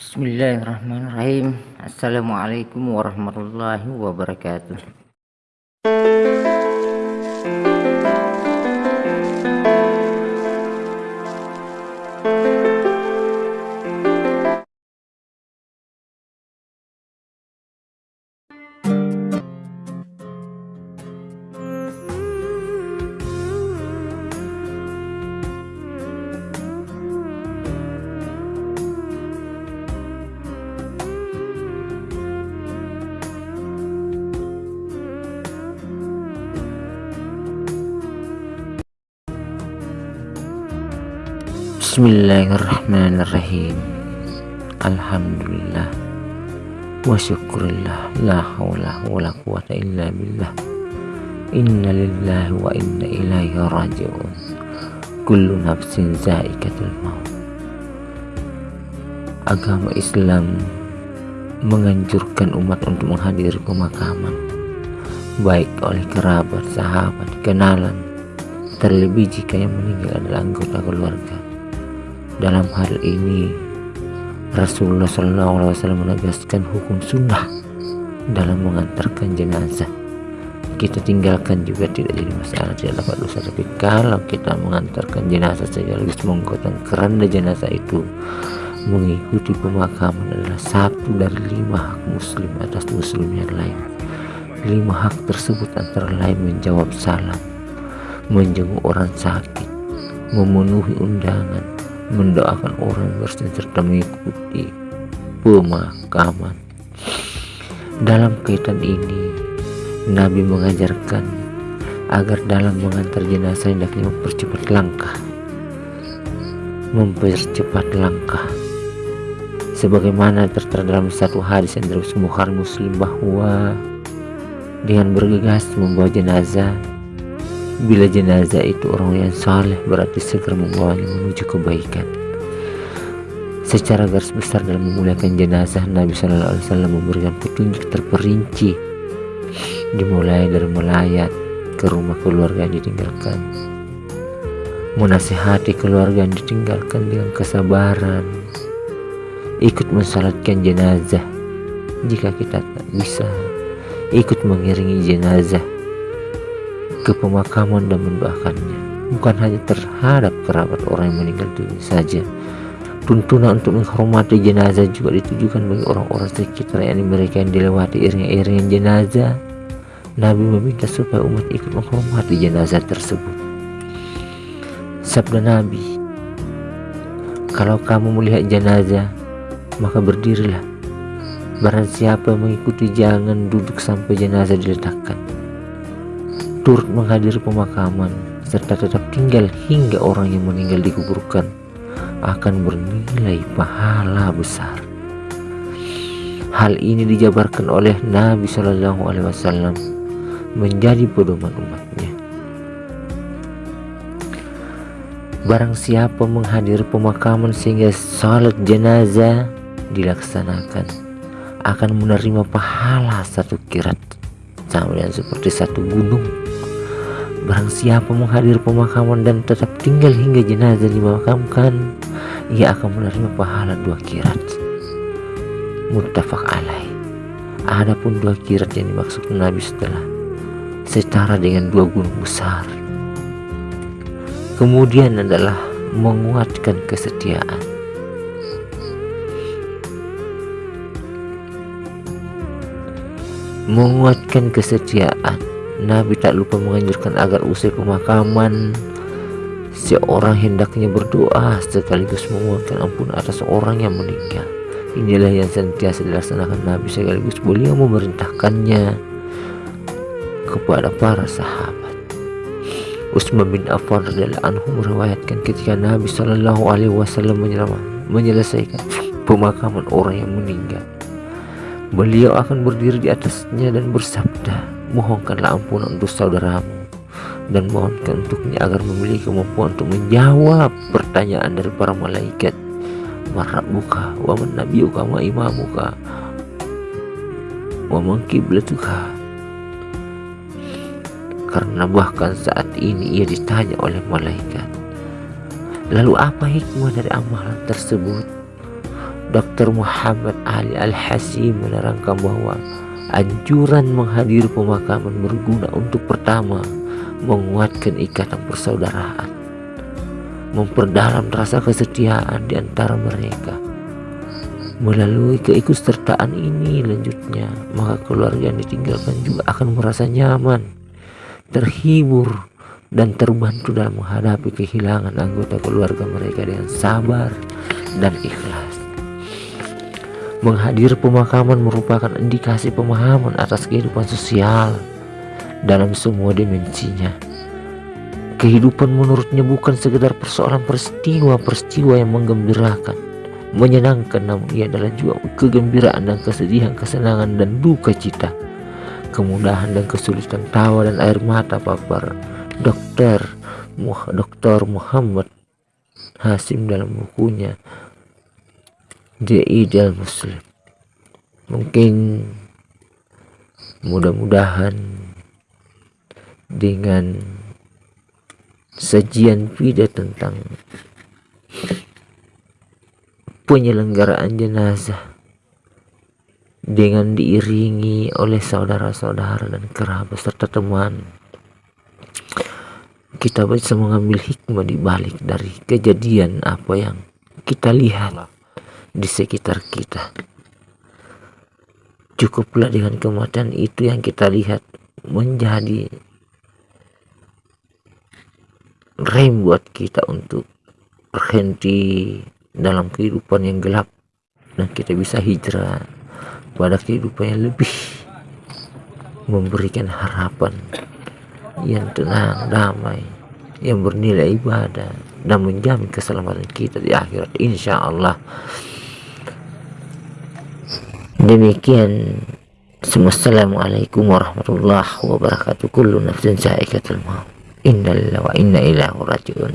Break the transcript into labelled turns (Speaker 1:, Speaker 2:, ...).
Speaker 1: Bismillahirrahmanirrahim. Assalamualaikum warahmatullahi wabarakatuh Bismillahirrahmanirrahim. Alhamdulillah. Wa syukurillah. La hawla wa la quwata illa billah. Inna lillahi wa inna ilaihi raji'un. Kullu nafsin zaikatul maut. Agama Islam menganjurkan umat untuk menghadiri pemakaman. Baik oleh kerabat, sahabat, kenalan. Terlebih jika yang meninggal adalah anggota keluarga dalam hal ini Rasulullah SAW menegaskan hukum sunnah dalam mengantarkan jenazah. Kita tinggalkan juga tidak jadi masalah tidak dapat dosa. Tapi kalau kita mengantarkan jenazah sekaligus menggotong keranda jenazah itu mengikuti pemakaman adalah satu dari lima hak muslim atas muslim yang lain. Lima hak tersebut antara lain menjawab salam menjenguk orang sakit memenuhi undangan mendoakan orang bersin serta mengikuti pemakaman dalam kaitan ini Nabi mengajarkan agar dalam mengantar jenazah hendaknya mempercepat langkah. Mempercepat langkah. Sebagaimana tertera dalam satu hadis yang terus Bukhari Muslim bahwa dengan bergegas membawa jenazah Bila jenazah itu orang yang saleh berarti segera membawanya menuju kebaikan. Secara garis besar dalam memuliakan jenazah Nabi Shallallahu Alaihi Wasallam memberikan petunjuk terperinci. Dimulai dari melayat ke rumah keluarga yang ditinggalkan. Menasihati keluarga yang ditinggalkan dengan kesabaran. Ikut mensalatkan jenazah. Jika kita tak bisa ikut mengiringi jenazah ke pemakaman dan mendoakannya. Bukan hanya terhadap kerabat orang yang meninggal dunia saja tuntunan untuk menghormati jenazah juga ditujukan bagi orang-orang sekitar yakni mereka yang dilewati iring-iringan jenazah. Nabi meminta supaya umat ikut menghormati jenazah tersebut. Sabda Nabi kalau kamu melihat jenazah maka berdirilah. Barang siapa mengikuti jangan duduk sampai jenazah diletakkan turut menghadiri pemakaman serta tetap tinggal hingga orang yang meninggal dikuburkan akan bernilai pahala besar. Hal ini dijabarkan oleh Nabi Shallallahu Alaihi Wasallam menjadi pedoman umatnya. Barang siapa menghadiri pemakaman sehingga salat jenazah dilaksanakan akan menerima pahala satu kirat sama dengan seperti satu gunung Barang siapa menghadir pemakaman dan tetap tinggal hingga jenazah dimakamkan, ia akan menerima pahala dua kirat. Muttafaq alaih. Adapun dua kirat yang dimaksud Nabi setelah setara dengan dua gunung besar. Kemudian adalah menguatkan kesetiaan. Menguatkan kesetiaan Nabi tak lupa menganjurkan agar usai pemakaman seorang hendaknya berdoa sekaligus memohonkan ampun atas orang yang meninggal. Inilah yang sentiasa dilaksanakan Nabi sekaligus beliau memerintahkannya kepada para sahabat. Utsman bin Affan radhiyallahu anhu meriwayatkan ketika Nabi Shallallahu alaihi wasallam menyelesaikan pemakaman orang yang meninggal. Beliau akan berdiri di atasnya dan bersabda, mohonkanlah ampunan untuk saudaramu dan mohonkan untuknya agar memiliki kemampuan untuk menjawab pertanyaan dari para malaikat marabuka wa man nabiyuka wa imamuka wa man kiblatuka karena bahkan saat ini ia ditanya oleh malaikat lalu apa hikmah dari amalan tersebut Dr. Muhammad Ali Al-Hasim menerangkan bahwa anjuran menghadiri pemakaman berguna untuk pertama menguatkan ikatan persaudaraan, memperdalam rasa kesetiaan di antara mereka. Melalui keikutsertaan ini lanjutnya, maka keluarga yang ditinggalkan juga akan merasa nyaman, terhibur, dan terbantu dalam menghadapi kehilangan anggota keluarga mereka dengan sabar dan ikhlas. Menghadir pemakaman merupakan indikasi pemahaman atas kehidupan sosial dalam semua dimensinya. Kehidupan menurutnya bukan sekedar persoalan peristiwa-peristiwa yang menggembirakan, menyenangkan, namun ia adalah juga kegembiraan dan kesedihan, kesenangan dan duka cita, kemudahan dan kesulitan, tawa dan air mata papar. Dokter Dr. Muhammad Hasim dalam bukunya The Ideal Muslim. Mungkin mudah-mudahan dengan sajian video tentang penyelenggaraan jenazah dengan diiringi oleh saudara-saudara dan kerabat serta teman kita bisa mengambil hikmah di balik dari kejadian apa yang kita lihat di sekitar kita. Cukuplah dengan kematian itu yang kita lihat menjadi rem buat kita untuk berhenti dalam kehidupan yang gelap. Dan kita bisa hijrah pada kehidupan yang lebih memberikan harapan yang tenang, damai, yang bernilai ibadah dan menjamin keselamatan kita di akhirat. Insya Allah demikian. Assalamualaikum warahmatullahi wabarakatuh. Kullu nafsin sa'iqatul maut. Innalillahi wa inna ilaihi rajiun